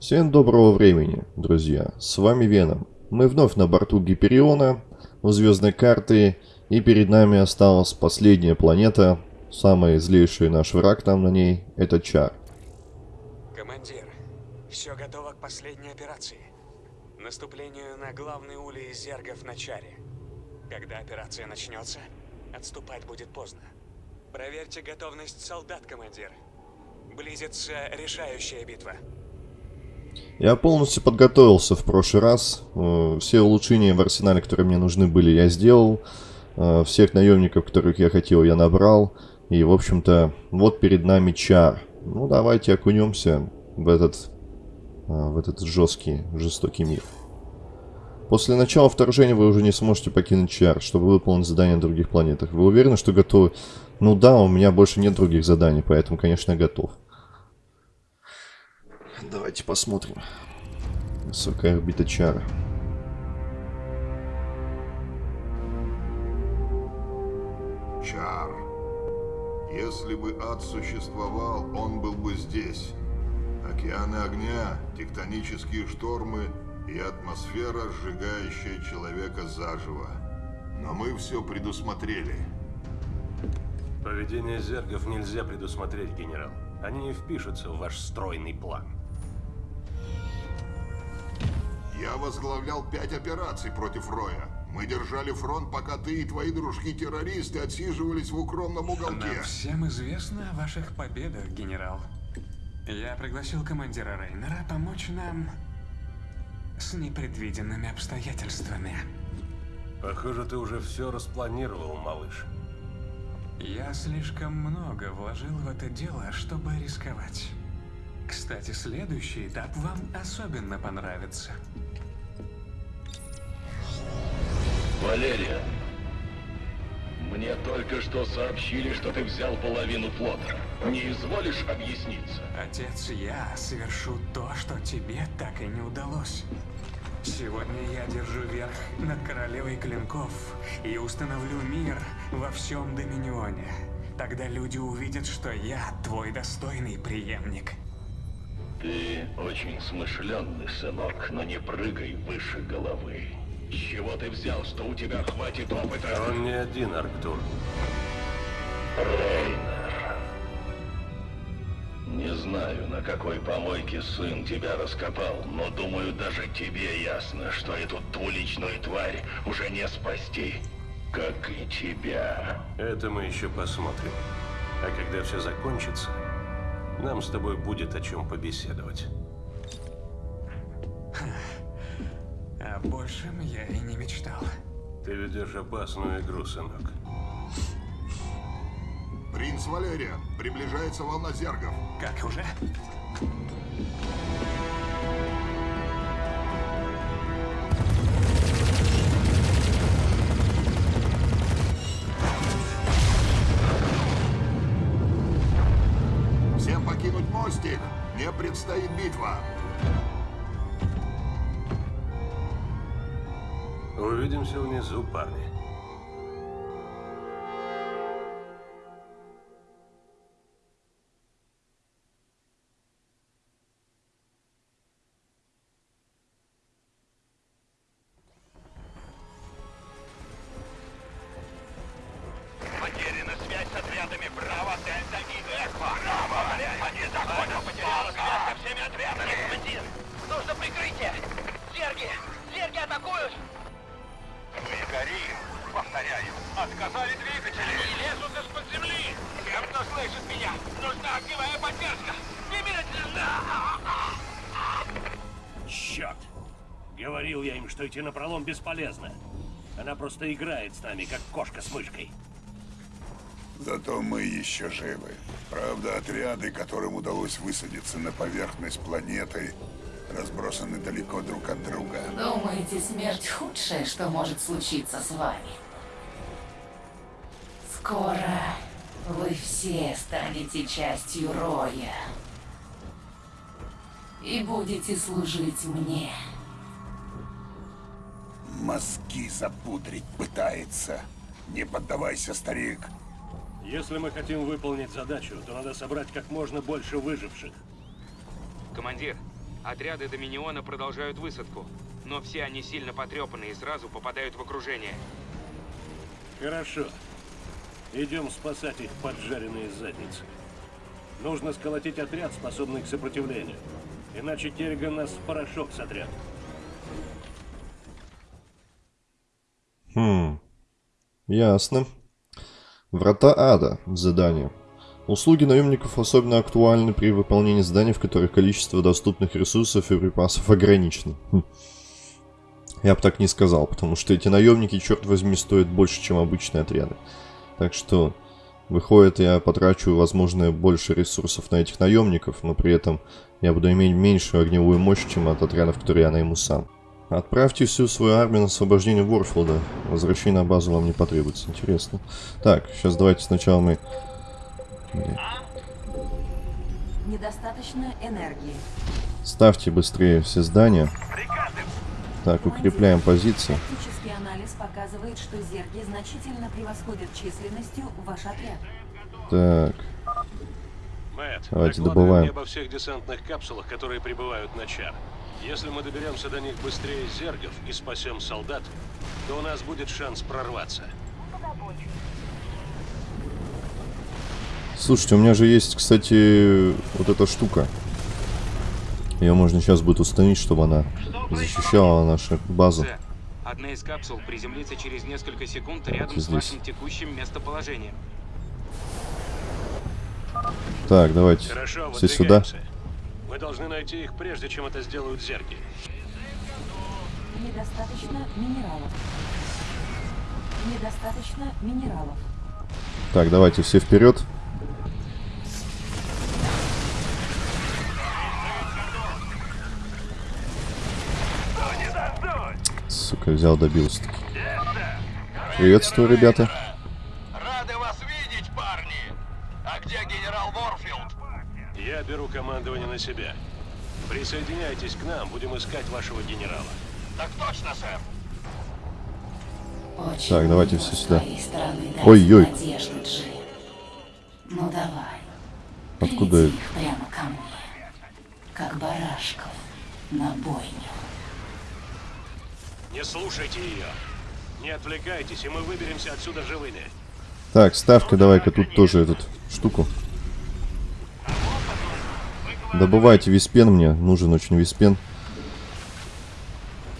Всем доброго времени, друзья. С вами Веном. Мы вновь на борту Гипериона у звездной карты, и перед нами осталась последняя планета, самый злейший наш враг там на ней, это Чар. Командир, все готово к последней операции. Наступлению на главный улей зергов на Чаре. Когда операция начнется, отступать будет поздно. Проверьте готовность солдат, командир. Близится решающая битва. Я полностью подготовился в прошлый раз. Э, все улучшения в арсенале, которые мне нужны были, я сделал. Э, всех наемников, которых я хотел, я набрал. И, в общем-то, вот перед нами чар. Ну, давайте окунемся в этот, э, в этот жесткий, жестокий мир. После начала вторжения вы уже не сможете покинуть чар, чтобы выполнить задания на других планетах. Вы уверены, что готовы? Ну да, у меня больше нет других заданий, поэтому, конечно, готов. Давайте посмотрим. Высокая орбита чара. Чар. Если бы ад существовал, он был бы здесь. Океаны огня, тектонические штормы и атмосфера, сжигающая человека заживо. Но мы все предусмотрели. Поведение зергов нельзя предусмотреть, генерал. Они не впишутся в ваш стройный план. Я возглавлял пять операций против Роя. Мы держали фронт, пока ты и твои дружки-террористы отсиживались в укромном уголке. Нам всем известно о ваших победах, генерал. Я пригласил командира Рейнера помочь нам с непредвиденными обстоятельствами. Похоже, ты уже все распланировал, малыш. Я слишком много вложил в это дело, чтобы рисковать. Кстати, следующий этап вам особенно понравится. Валерия, мне только что сообщили, что ты взял половину флота. Не изволишь объясниться? Отец, я совершу то, что тебе так и не удалось. Сегодня я держу верх над королевой клинков и установлю мир во всем Доминионе. Тогда люди увидят, что я твой достойный преемник. Ты очень смышленный, сынок, но не прыгай выше головы. С чего ты взял, что у тебя хватит опыта? Он не один, Арктур. Рейнер. Не знаю, на какой помойке сын тебя раскопал, но думаю, даже тебе ясно, что эту двуличную тварь уже не спасти. Как и тебя. Это мы еще посмотрим. А когда все закончится, нам с тобой будет о чем побеседовать. О большем я и не мечтал. Ты ведешь опасную игру, сынок. Принц Валерия, приближается волна зергов. Как уже? Всем покинуть мостик. Мне предстоит битва. Увидимся внизу, парни. Что идти на пролом бесполезно. Она просто играет с нами, как кошка с мышкой. Зато мы еще живы. Правда, отряды, которым удалось высадиться на поверхность планеты, разбросаны далеко друг от друга. Думаете, смерть худшее, что может случиться с вами? Скоро вы все станете частью Роя. И будете служить мне. Мозги запудрить пытается. Не поддавайся, старик. Если мы хотим выполнить задачу, то надо собрать как можно больше выживших. Командир, Отряды Доминиона продолжают высадку, но все они сильно потрепаны и сразу попадают в окружение. Хорошо. Идем спасать их поджаренные задницы. Нужно сколотить отряд, способный к сопротивлению. Иначе Керриган нас в порошок сотрет. Хм. Ясно. Врата ада. Задание. Услуги наемников особенно актуальны при выполнении заданий, в которых количество доступных ресурсов и припасов ограничено. Хм. Я бы так не сказал, потому что эти наемники, черт возьми, стоят больше, чем обычные отряды. Так что, выходит, я потрачу, возможно, больше ресурсов на этих наемников, но при этом я буду иметь меньшую огневую мощь, чем от отрядов, которые я найму сам. Отправьте всю свою армию на освобождение Ворфилда. Возвращение на базу вам не потребуется. Интересно. Так, сейчас давайте сначала мы... Недостаточно энергии. Ставьте быстрее все здания. Так, укрепляем позиции. Тактический анализ показывает, что зерги значительно превосходят численностью ваш отряд. Так, Мэтт, Давайте добываем. мне обо всех десантных капсулах, которые прибывают на Чар. Если мы доберемся до них быстрее зергов и спасем солдат, то у нас будет шанс прорваться. слушайте, у меня же есть, кстати, вот эта штука. Ее можно сейчас будет установить, чтобы она защищала нашу базу. Одна из капсул приземлится через несколько секунд рядом с здесь. вашим текущим местоположением. Так, давайте Хорошо, все сюда. Мы должны найти их, прежде чем это сделают зерги. Недостаточно минералов. Недостаточно минералов. Так, давайте все вперед. Сука, взял, добился таки. Приветствую, ребята. Рады вас видеть, парни! А где генерал Ворфилд? Я беру командование на себя. Присоединяйтесь к нам, будем искать вашего генерала. Так точно, сэр. Очень Так, давайте все с сюда. Ой-ой. Ну давай. Откуда это? их прямо ко мне. Как барашков на бойню. Не слушайте ее. Не отвлекайтесь, и мы выберемся отсюда живыми. Так, ставка давай-ка тут тоже эту штуку. Добывайте виспен мне. Нужен очень виспен.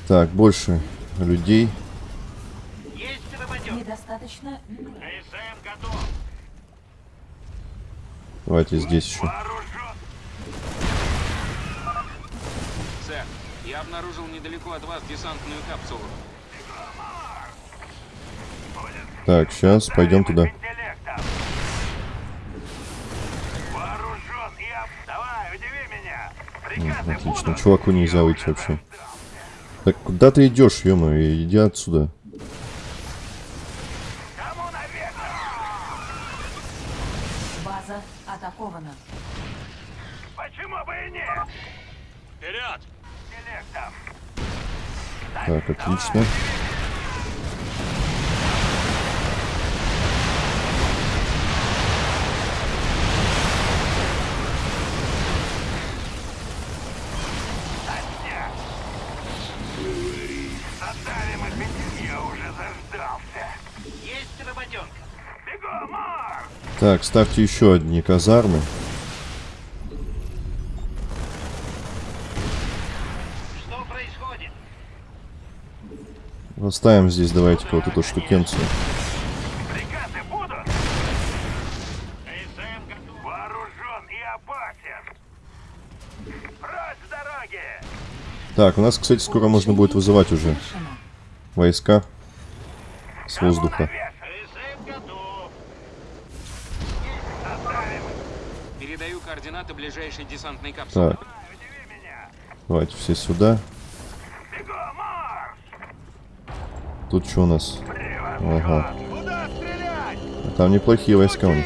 Так, больше людей. Недостаточно Давайте здесь еще. Сэр, я обнаружил недалеко от вас десантную капсулу. Так, сейчас пойдем туда. Вооружен и об... Давай, удиви меня! М, Отлично, чуваку нельзя выйти вообще. Так, куда ты идешь, ё иди отсюда. База атакована. Почему бы и нет? Вперед! Так, отлично. Отдали Так, ставьте еще одни казармы. Что происходит? Поставим здесь, давайте-ка вот эту штукенцию. Так, у нас, кстати, скоро можно будет вызывать уже войска с воздуха. СМ готов. Оставим. Передаю ближайшей десантной капсулы. Так, давайте все сюда. Тут что у нас? Ага. А Там неплохие войска у них.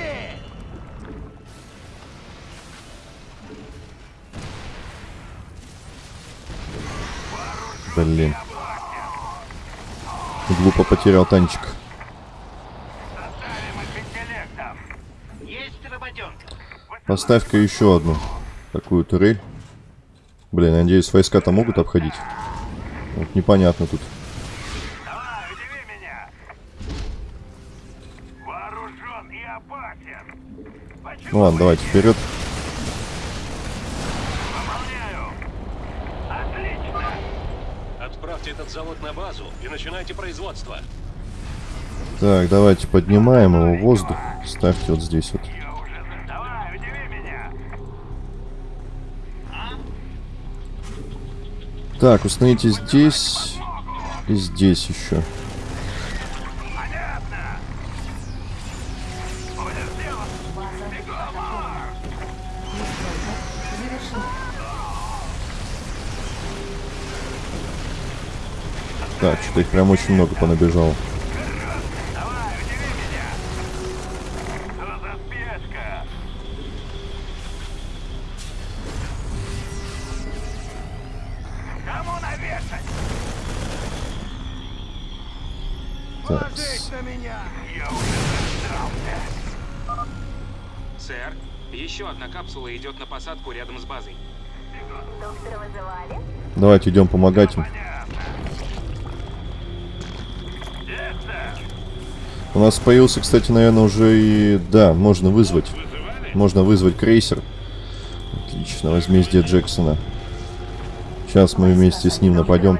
Блин. Глупо потерял танчик. Поставь-ка еще одну такую турель. Блин, я надеюсь, войска-то могут обходить. Вот непонятно тут. Давай, удиви меня! Вооружен и опасен! Почему Ну ладно, давайте вперед. Отправьте этот завод на базу и начинайте производство. Так, давайте поднимаем его в воздух. Ставьте вот здесь вот. Я уже... за- Давай, удиви меня! Так, установите здесь и здесь еще. Так, что-то их прям очень много понабежало. Капсула идет на посадку рядом с базой. давайте идем помогать им. У нас появился, кстати, наверное, уже и... Да, можно вызвать. Можно вызвать крейсер. Отлично, возмездие Джексона. Сейчас мы вместе с ним нападем.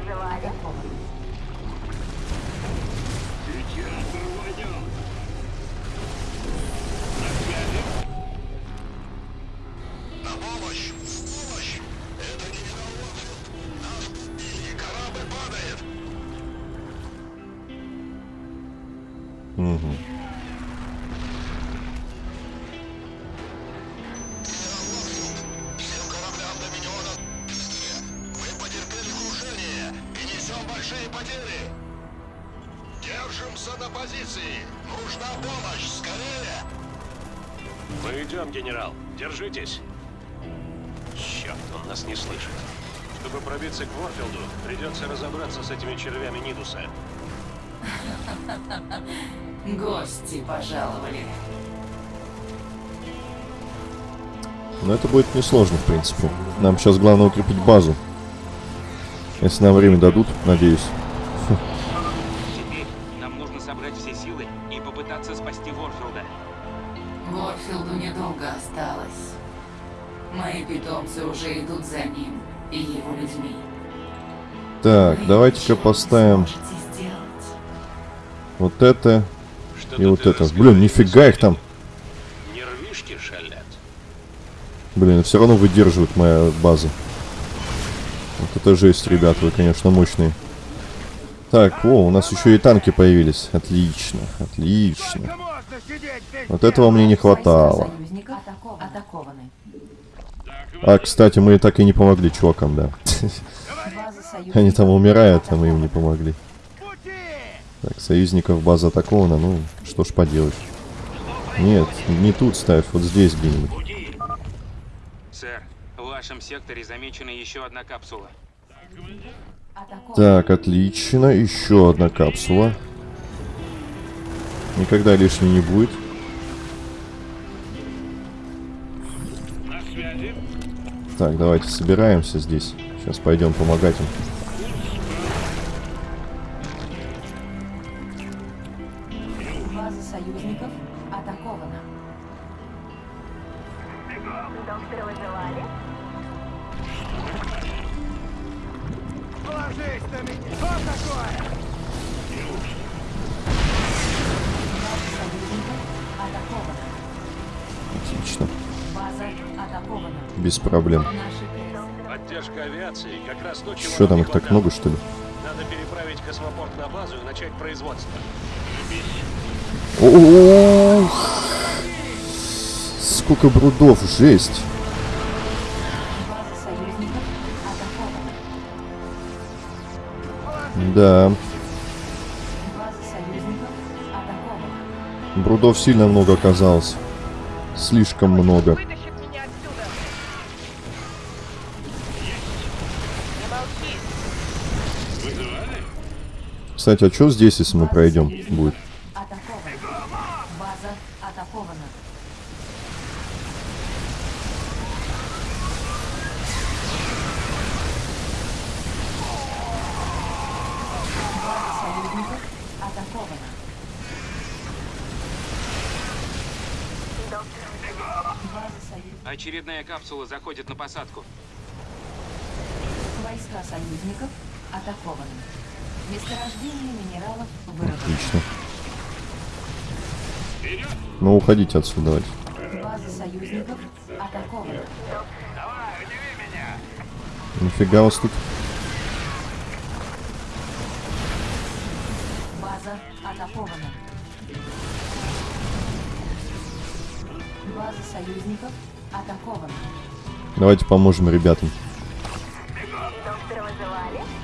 Гости пожаловали. Но это будет несложно, в принципе. Нам сейчас главное укрепить базу. Если нам время дадут, надеюсь. Теперь нам нужно собрать все силы и попытаться спасти Ворфилда. Ворфилду недолго осталось. Мои питомцы уже идут за ним и его людьми. Так, давайте-ка поставим сможете. Вот это и вот это. Блин, нифига их там. Нервишки шалят. Блин, все равно выдерживает моя база. Вот это жесть, ребят, вы, конечно, мощные. Так, о, у нас еще и танки появились. Отлично, отлично. Вот этого мне не хватало. А, кстати, мы так и не помогли чувакам, да. Они там умирают, а мы им не помогли. Так, союзников база атакована, ну, что ж поделать. Нет, не тут ставь, вот здесь где-нибудь. Сэр, в вашем секторе замечена еще одна капсула. Так, отлично, еще одна капсула. Никогда лишней не будет. Так, давайте собираемся здесь. Сейчас пойдем помогать им. чего Что там их так много, что ли? Надо переправить космопорт на базу и начать производство. Ох! Сколько брудов, жесть. Да, брудов сильно много оказалось. Слишком много. Кстати, а что здесь, если мы пройдем, будет? Очередная капсула заходит на посадку. Войска союзников атакованы. Месторождение минералов выработано. Отлично. Ну, уходите отсюда, давайте. База союзников атакована. Нифига вас тут. База атакована. База союзников атакована. Давайте поможем ребятам. Доктора вызывали?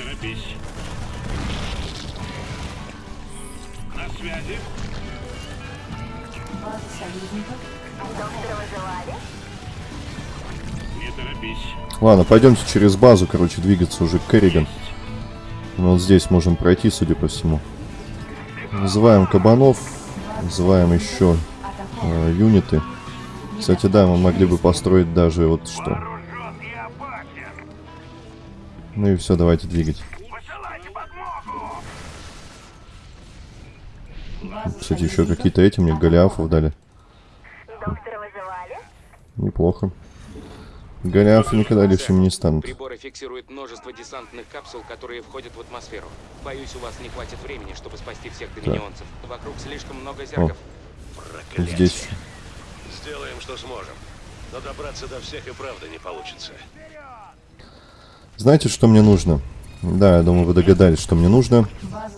Торопись. На связи. База союзников Доктора вызывали? Не торопись. Ладно, пойдемте через базу, короче, двигаться уже к Керриган. Вот здесь можем пройти, судя по всему. Называем кабанов, называем еще э, юниты. Кстати, да, мы могли бы построить даже вот что. Ну и все, давайте двигать. Кстати, еще какие-то эти мне голиафов дали. Доктора вызывали? Неплохо. Голиафы никогда лишними не станут. Приборы фиксируют множество десантных капсул, которые входят в атмосферу. Боюсь, у вас не хватит времени, чтобы спасти всех доминионцев. Вокруг слишком много. Проклятие. Здесь. Сделаем, что сможем. Но добраться до всех и правда не получится. Знаете, что мне нужно? Да, я думаю, вы догадались, что мне нужно.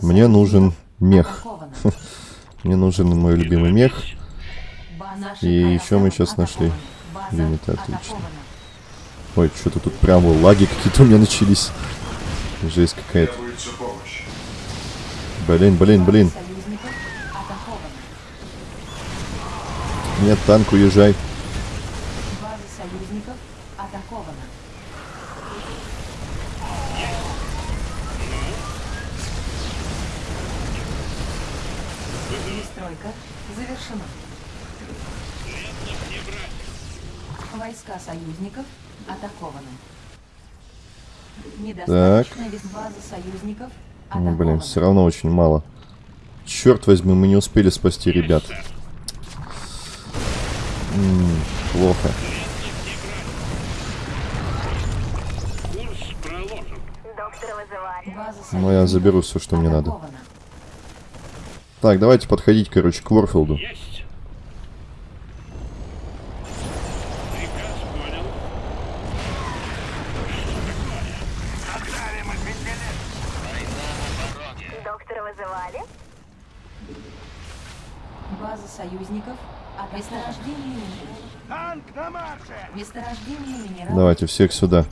Мне нужен мех. Мне нужен мой любимый мех. И еще мы сейчас нашли юниты, отлично. Ой, что-то тут прям лаги какие-то у меня начались. Жесть какая-то. Блин, блин, блин. Нет, танк, уезжай. База союзников атакована. Перестройка завершена. Войска союзников атакованы. Недостаточно вес базы союзников Ну, атакована. блин, все равно очень мало. Черт возьми, мы не успели спасти ребят. М, плохо. Доктора вызывали? База Ну, я заберу все, что мне надо. Так, давайте подходить, короче, к Ворфилду. Есть. Приказ понял. Доктора вызывали? База союзников от месторождения минералов. Танк на марше! Месторождение минералов. Давайте всех сюда.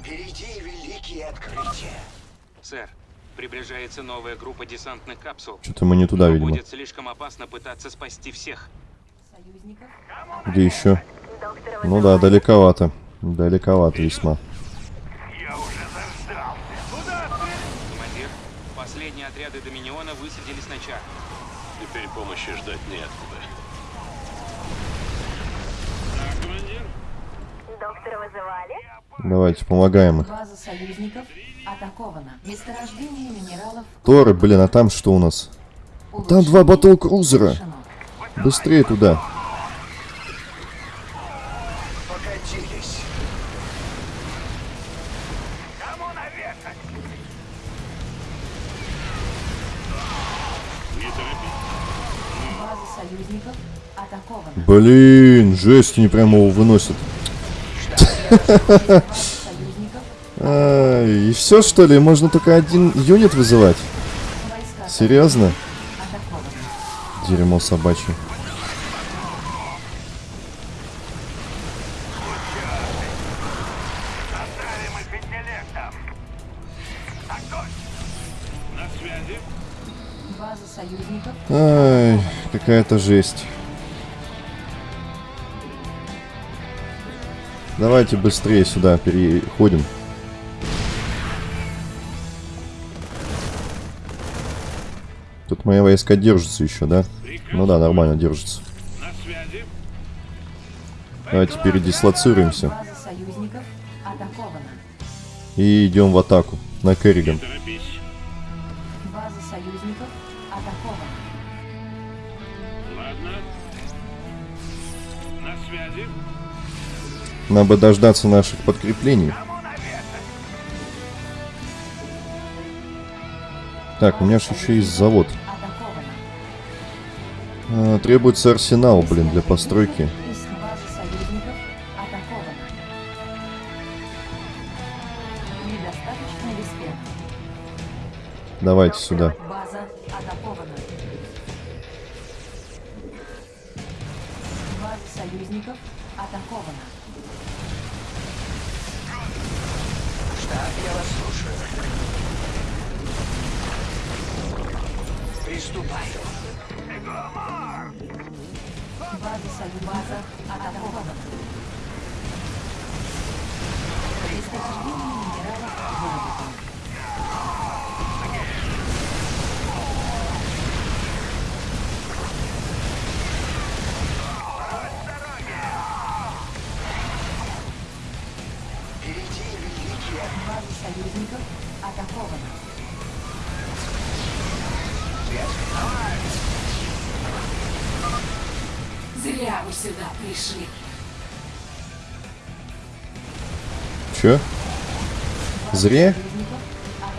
Приближается новая группа десантных капсул. Что-то мы не туда, Но видимо. будет слишком опасно пытаться спасти всех. Союзников Где еще? Ну да, далековато. Далековато весьма. Командир, последние отряды Доминиона высадились на чар. Теперь помощи ждать неоткуда. Доктора вызывали? Давайте, помогаем их. База союзников атакована. Месторождение минералов. Торы, блин, а там что у нас? Там два батл-крузера. Быстрее туда. Блин, жесть, они прямо его выносят. И все что ли? Можно только один юнит вызывать? Серьезно? Дерьмо собачье. Ай, какая-то жесть. Давайте быстрее сюда переходим. Тут мои войска держатся еще, да? Ну да, нормально держатся. Связи. Давайте передислоцируемся и идем в атаку на Керриган. Нам бы дождаться наших подкреплений. Так, у меня же еще есть завод. А, требуется арсенал, блин, для постройки. Давайте сюда. Пришли. Че? Зря?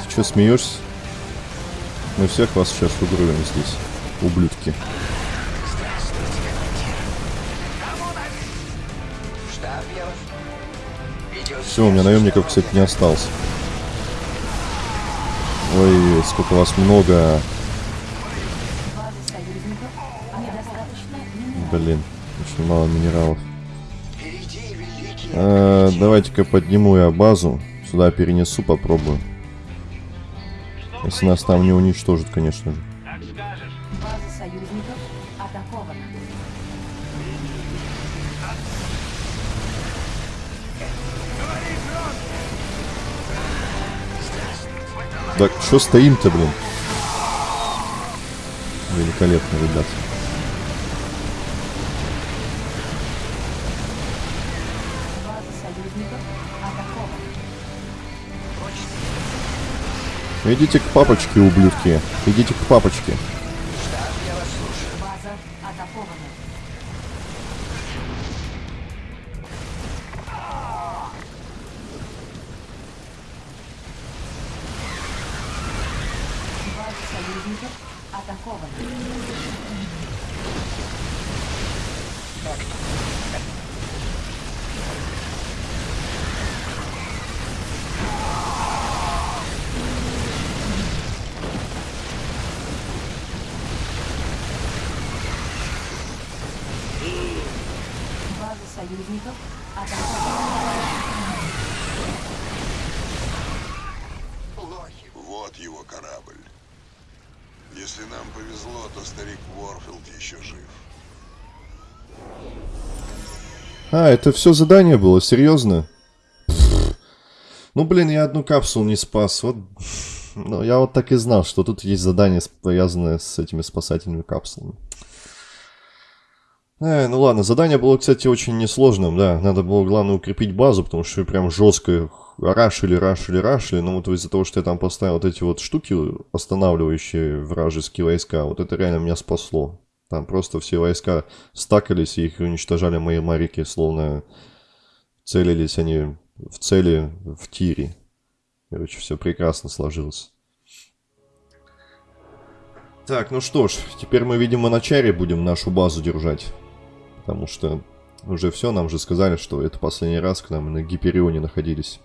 Ты что, смеешься? Мы всех вас сейчас угробим здесь, ублюдки. Все, у меня наемников, кстати, не осталось. Ой, сколько вас много. Блин, очень мало минералов. А, Давайте-ка подниму я базу. Сюда перенесу, попробую. Если нас там не уничтожат, конечно же. Так, что стоим-то, блин? Великолепно, ребят. Идите к папочке, ублюдки. Идите к папочке. Атакована. Союзников атакована. Вот его корабль. Если нам повезло, то старик Уорфилд еще жив. А, это все задание было, серьезно? Ну, блин, я одну капсулу не спас. Вот, ну, я вот так и знал, что тут есть задание, связанное с этими спасательными капсулами. Э, ну ладно, задание было, кстати, очень несложным, да. Надо было, главное, укрепить базу, потому что прям жестко рашили, рашили, рашили. Но вот из-за того, что я там поставил вот эти вот штуки, останавливающие вражеские войска, вот это реально меня спасло. Там просто все войска стакались, и их уничтожали мои марики, словно целились они в цели в тире. Короче, все прекрасно сложилось. Так, ну что ж, теперь мы, видимо, на чаре будем нашу базу держать. Потому что уже все, нам же сказали, что это последний раз к нам на Гиперионе находились.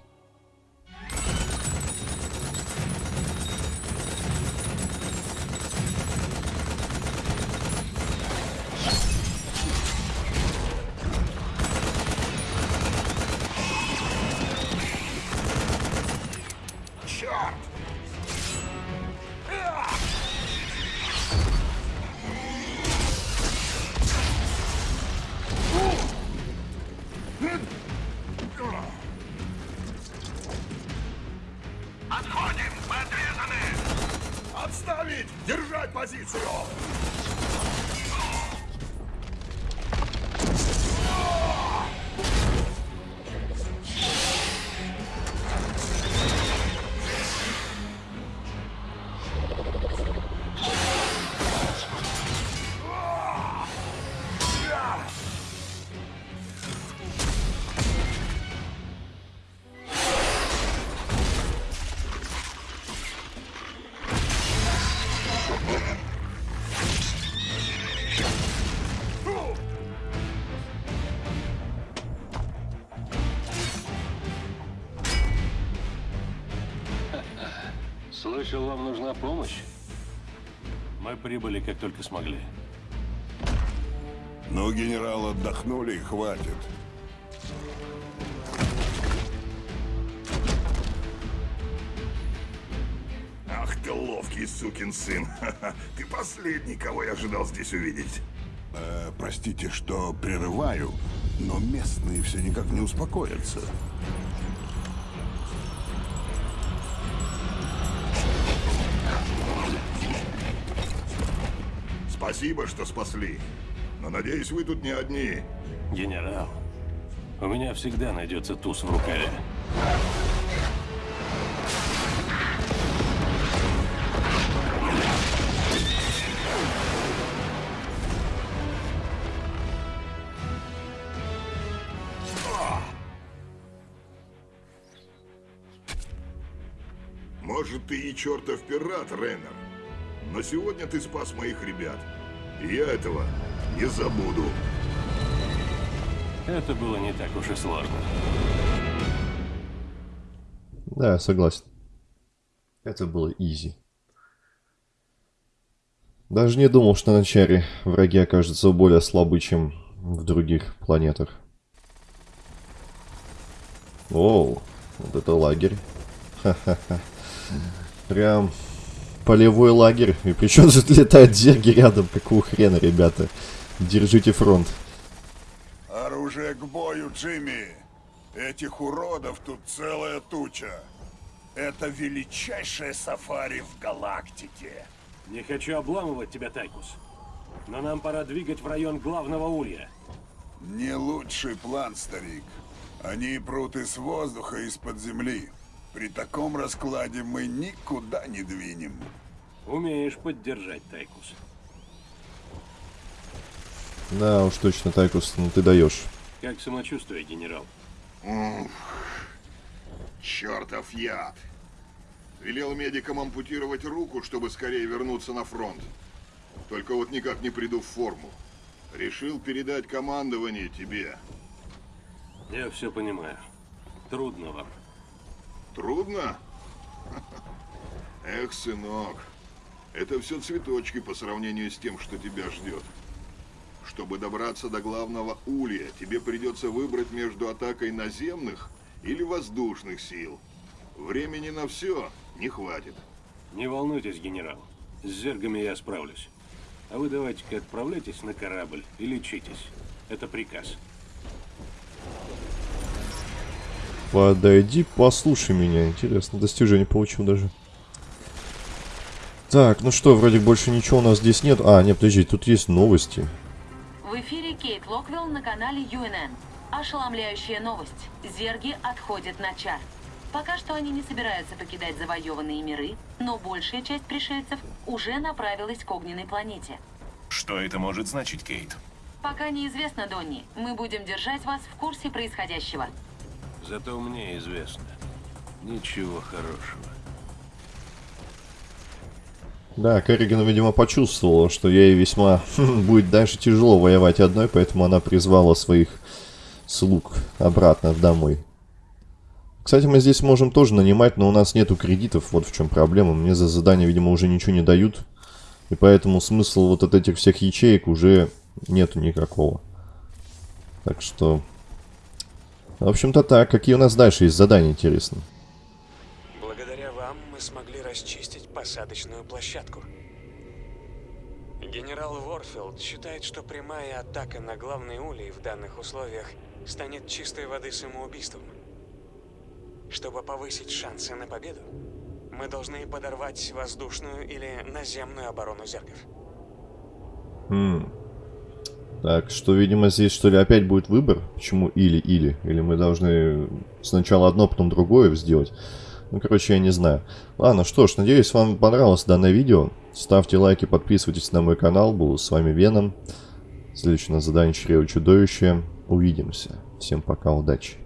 Черт! Слышал, вам нужна помощь? Мы прибыли, как только смогли. Ну, генерал, отдохнули и хватит. Ах ты ловкий сукин сын. Ты последний, кого я ожидал здесь увидеть. Э, простите, что прерываю, но местные все никак не успокоятся. Спасибо, что спасли. Но надеюсь, вы тут не одни. Генерал, у меня всегда найдется туз в рукаве. Может, ты и чертов пират, Рейнер. Но сегодня ты спас моих ребят. Я этого не забуду. Это было не так уж и сложно. Да, согласен. Это было изи. Даже не думал, что на Чаре враги окажутся более слабы, чем в других планетах. Оу, вот это лагерь. Ха-ха-ха. Прям полевой лагерь. И причем тут летают зерги рядом. Какого хрена, ребята? Держите фронт. Оружие к бою, Джимми! Этих уродов тут целая туча. Это величайшее сафари в галактике. Не хочу обламывать тебя, Тайкус. Но нам пора двигать в район главного улья. Не лучший план, старик. Они прут из воздуха, из-под земли. При таком раскладе мы никуда не двинем. Умеешь поддержать, Тайкус. Да, уж точно, Тайкус, ну ты даешь. Как самочувствие, генерал? Чертов яд. Велел медикам ампутировать руку, чтобы скорее вернуться на фронт. Только вот никак не приду в форму. Решил передать командование тебе. Я все понимаю. Трудно вам. Трудно? Эх, сынок, это все цветочки по сравнению с тем, что тебя ждет. Чтобы добраться до главного улья, тебе придется выбрать между атакой наземных или воздушных сил. Времени на все не хватит. Не волнуйтесь, генерал. С зергами я справлюсь. А вы давайте-ка отправляйтесь на корабль и лечитесь. Это приказ. Подойди, послушай меня. Интересно, достижение получил даже. Так, ну что, вроде больше ничего у нас здесь нет. А, нет, подожди, тут есть новости. В эфире Кейт Локвилл на канале UNN. Ошеломляющая новость. Зерги отходят на чар. Пока что они не собираются покидать завоеванные миры, но большая часть пришельцев уже направилась к огненной планете. Что это может значить, Кейт? Пока неизвестно, Донни. Мы будем держать вас в курсе происходящего. Зато мне известно. Ничего хорошего. Да, Керриган, видимо, почувствовала, что ей весьма будет дальше тяжело воевать одной, поэтому она призвала своих слуг обратно домой. Кстати, мы здесь можем тоже нанимать, но у нас нету кредитов, вот в чем проблема. Мне за задание, видимо, уже ничего не дают. И поэтому смысл вот от этих всех ячеек уже нету никакого. Так что... В общем-то так. Какие у нас дальше есть задания, интересно? Благодаря вам мы смогли расчистить посадочную площадку. Генерал Ворфилд считает, что прямая атака на главный улей в данных условиях станет чистой воды самоубийством. Чтобы повысить шансы на победу, мы должны подорвать воздушную или наземную оборону зергов. Хм. Так, что, видимо, здесь, что ли, опять будет выбор? Почему или-или? Или мы должны сначала одно, потом другое сделать? Ну, короче, я не знаю. Ладно, что ж, надеюсь, вам понравилось данное видео. Ставьте лайки, подписывайтесь на мой канал. Был с вами Веном. Следующее на задание Чрево Чудовище. Увидимся. Всем пока, удачи.